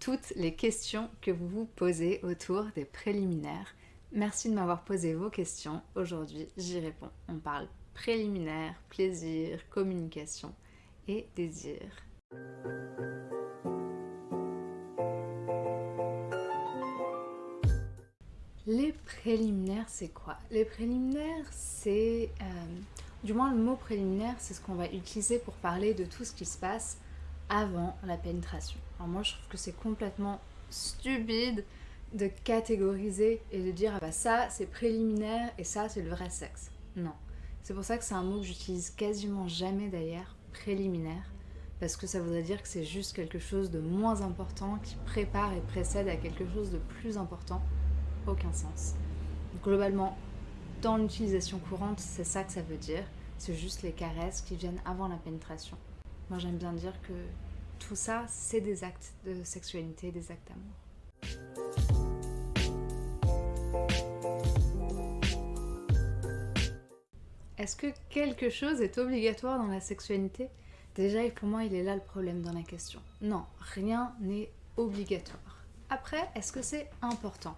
toutes les questions que vous vous posez autour des préliminaires. Merci de m'avoir posé vos questions. Aujourd'hui, j'y réponds. On parle préliminaire, plaisir, communication et désir. Les préliminaires, c'est quoi? Les préliminaires, c'est... Euh, du moins, le mot préliminaire, c'est ce qu'on va utiliser pour parler de tout ce qui se passe avant la pénétration. Alors moi, je trouve que c'est complètement stupide de catégoriser et de dire ah bah ça c'est préliminaire et ça c'est le vrai sexe. Non. C'est pour ça que c'est un mot que j'utilise quasiment jamais d'ailleurs, préliminaire, parce que ça voudrait dire que c'est juste quelque chose de moins important qui prépare et précède à quelque chose de plus important aucun sens. Globalement, dans l'utilisation courante, c'est ça que ça veut dire. C'est juste les caresses qui viennent avant la pénétration. Moi, j'aime bien dire que tout ça, c'est des actes de sexualité, des actes d'amour. Est-ce que quelque chose est obligatoire dans la sexualité? Déjà, pour moi, il est là le problème dans la question. Non, rien n'est obligatoire. Après, est-ce que c'est important?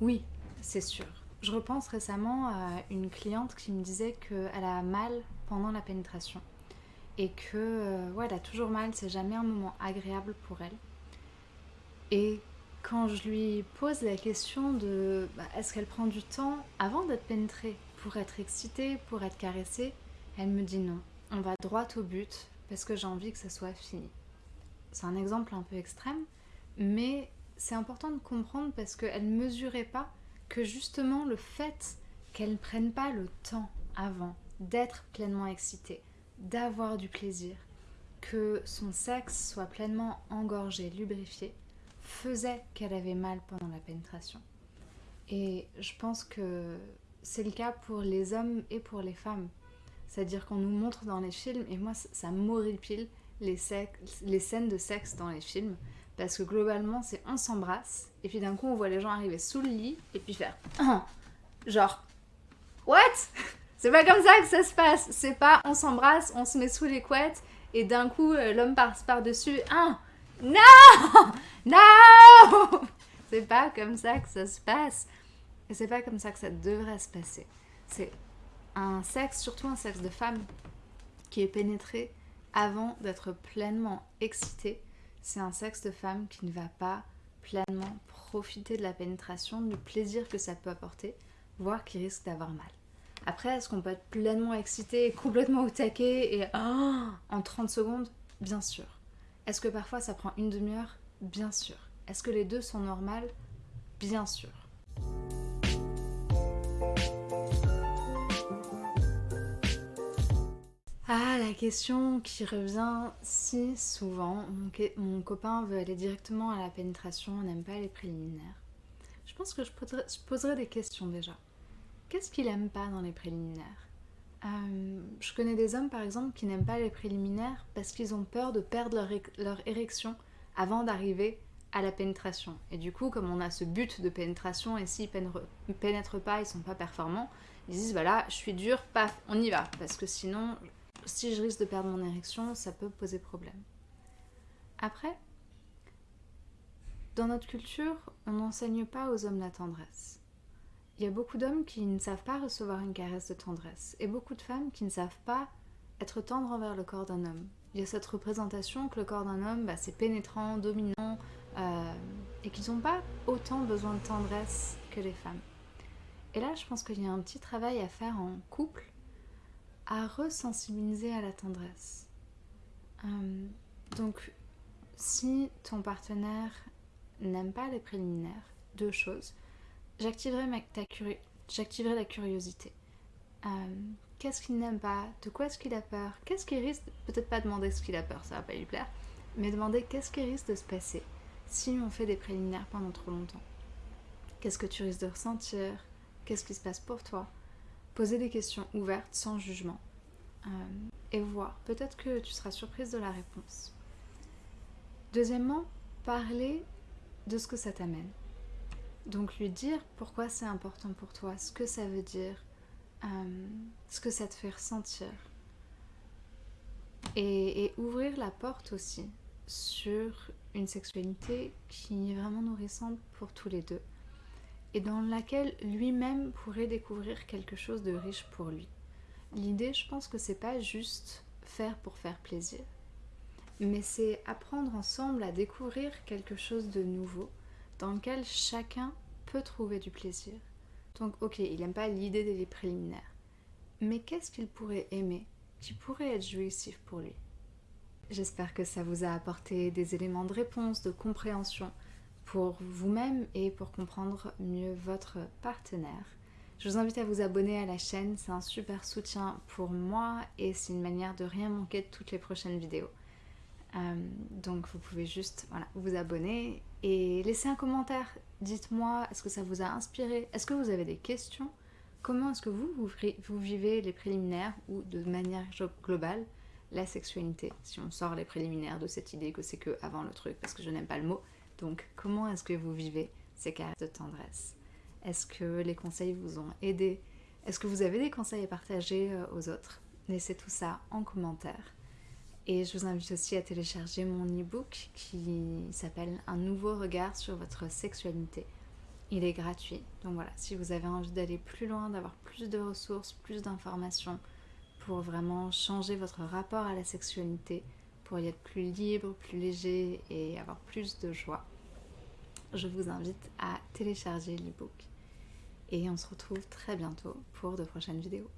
Oui, c'est sûr. Je repense récemment à une cliente qui me disait qu'elle a mal pendant la pénétration et que euh, a toujours mal, c'est jamais un moment agréable pour elle. Et quand je lui pose la question de bah, est-ce qu'elle prend du temps avant d'être pénétrée pour être excitée, pour être caressée, elle me dit non. On va droit au but parce que j'ai envie que ça soit fini. C'est un exemple un peu extrême, mais c'est important de comprendre parce qu'elle ne mesurait pas que justement le fait qu'elle ne prenne pas le temps avant d'être pleinement excitée, d'avoir du plaisir, que son sexe soit pleinement engorgé, lubrifié, faisait qu'elle avait mal pendant la pénétration. Et je pense que c'est le cas pour les hommes et pour les femmes. C'est-à-dire qu'on nous montre dans les films, et moi ça m'horripile les, les scènes de sexe dans les films, parce que globalement, c'est on s'embrasse, et puis d'un coup, on voit les gens arriver sous le lit, et puis faire genre, what? C'est pas comme ça que ça se passe. C'est pas on s'embrasse, on se met sous les couettes, et d'un coup, euh, l'homme passe par-dessus. Ah, non Non C'est pas comme ça que ça se passe. Et c'est pas comme ça que ça devrait se passer. C'est un sexe, surtout un sexe de femme, qui est pénétré avant d'être pleinement excité c'est un sexe de femme qui ne va pas pleinement profiter de la pénétration, du plaisir que ça peut apporter, voire qui risque d'avoir mal. Après, est-ce qu'on peut être pleinement excité, complètement au taquet et oh, en 30 secondes? Bien sûr. Est-ce que parfois ça prend une demi-heure? Bien sûr. Est-ce que les deux sont normales? Bien sûr. Ah, la question qui revient si souvent. Mon, copain veut aller directement à la pénétration, on n'aime pas les préliminaires. Je pense que je poserai, des questions déjà. Qu'est-ce qu'il aime pas dans les préliminaires? Euh, Je connais des hommes par exemple qui n'aiment pas les préliminaires parce qu'ils ont peur de perdre leur, érection avant d'arriver à la pénétration. Et du coup, comme on a ce but de pénétration et s'ils pénètrent pas, ils sont pas performants, ils disent voilà, je suis dur, paf, on y va. Parce que sinon, si je risque de perdre mon érection, ça peut poser problème. Après, dans notre culture, on n'enseigne pas aux hommes la tendresse. Il y a beaucoup d'hommes qui ne savent pas recevoir une caresse de tendresse et beaucoup de femmes qui ne savent pas être tendres envers le corps d'un homme. Il y a cette représentation que le corps d'un homme, bah, c'est pénétrant, dominant euh, et qu'ils n'ont pas autant besoin de tendresse que les femmes. Et là, je pense qu'il y a un petit travail à faire en couple à resensibiliser à la tendresse. Euh, donc, si ton partenaire n'aime pas les préliminaires, deux choses. J'activerai la curiosité. Euh, qu'est-ce qu'il n'aime pas? De quoi est-ce qu'il a peur? Qu'est-ce qui risque Peut-être pas demander ce qu'il a peur, ça va pas lui plaire, mais demander qu'est-ce qui risque de se passer si on fait des préliminaires pendant trop longtemps? Qu'est-ce que tu risques de ressentir? Qu'est-ce qui se passe pour toi? Poser des questions ouvertes, sans jugement. Euh, et voir. Peut-être que tu seras surprise de la réponse. Deuxièmement, parler de ce que ça t'amène. Donc lui dire pourquoi c'est important pour toi, ce que ça veut dire, euh, ce que ça te fait ressentir. Et, ouvrir la porte aussi sur une sexualité qui est vraiment nourrissante pour tous les deux et dans laquelle lui-même pourrait découvrir quelque chose de riche pour lui. L'idée, je pense que c'est pas juste faire pour faire plaisir, mais c'est apprendre ensemble à découvrir quelque chose de nouveau dans lequel chacun peut trouver du plaisir. Donc ok, il n'aime pas l'idée des préliminaires, mais qu'est-ce qu'il pourrait aimer qui pourrait être jouissif pour lui? J'espère que ça vous a apporté des éléments de réponse, de compréhension pour vous-même et pour comprendre mieux votre partenaire. Je vous invite à vous abonner à la chaîne, c'est un super soutien pour moi et c'est une manière de rien manquer de toutes les prochaines vidéos. Euh, donc vous pouvez juste vous abonner et laisser un commentaire. Dites-moi, est-ce que ça vous a inspiré? Est-ce que vous avez des questions? Comment est-ce que vous, vous, vivez les préliminaires ou de manière globale la sexualité? Si on sort les préliminaires de cette idée que c'est que avant le truc, parce que je n'aime pas le mot. Donc comment est-ce que vous vivez ces cas de tendresse? Est-ce que les conseils vous ont aidé? Est-ce que vous avez des conseils à partager euh, aux autres? Laissez tout ça en commentaire. Et je vous invite aussi à télécharger mon e-book qui s'appelle Un nouveau regard sur votre sexualité. Il est gratuit. Donc voilà, si vous avez envie d'aller plus loin, d'avoir plus de ressources, plus d'informations pour vraiment changer votre rapport à la sexualité, pour y être plus libre, plus léger et avoir plus de joie, je vous invite à télécharger l'e-book. Et on se retrouve très bientôt pour de prochaines vidéos.